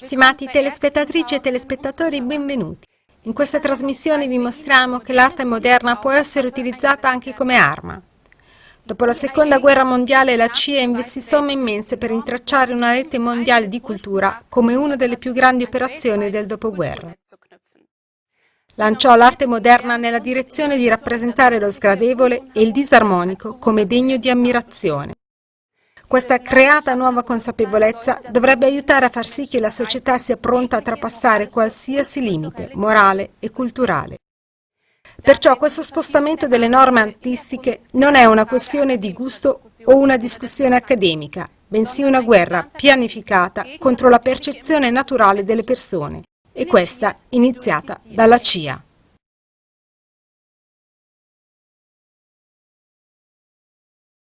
Stimati telespettatrici e telespettatori, benvenuti. In questa trasmissione vi mostriamo che l'arte moderna può essere utilizzata anche come arma. Dopo la seconda guerra mondiale la CIA investì somme immense per intracciare una rete mondiale di cultura come una delle più grandi operazioni del dopoguerra. Lanciò l'arte moderna nella direzione di rappresentare lo sgradevole e il disarmonico come degno di ammirazione. Questa creata nuova consapevolezza dovrebbe aiutare a far sì che la società sia pronta a trapassare qualsiasi limite morale e culturale. Perciò questo spostamento delle norme artistiche non è una questione di gusto o una discussione accademica, bensì una guerra pianificata contro la percezione naturale delle persone, e questa iniziata dalla CIA.